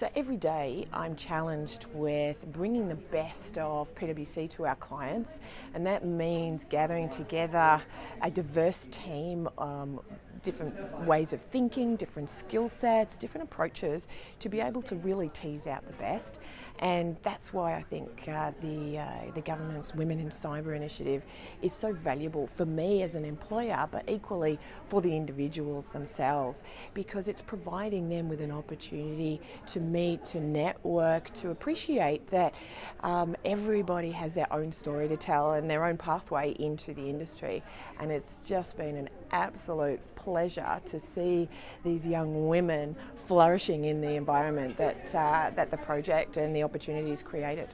So every day I'm challenged with bringing the best of PwC to our clients and that means gathering together a diverse team um, different ways of thinking, different skill sets, different approaches to be able to really tease out the best. And that's why I think uh, the, uh, the government's Women in Cyber initiative is so valuable for me as an employer, but equally for the individuals themselves, because it's providing them with an opportunity to meet, to network, to appreciate that um, everybody has their own story to tell and their own pathway into the industry. And it's just been an absolute pleasure to see these young women flourishing in the environment that, uh, that the project and the opportunities created.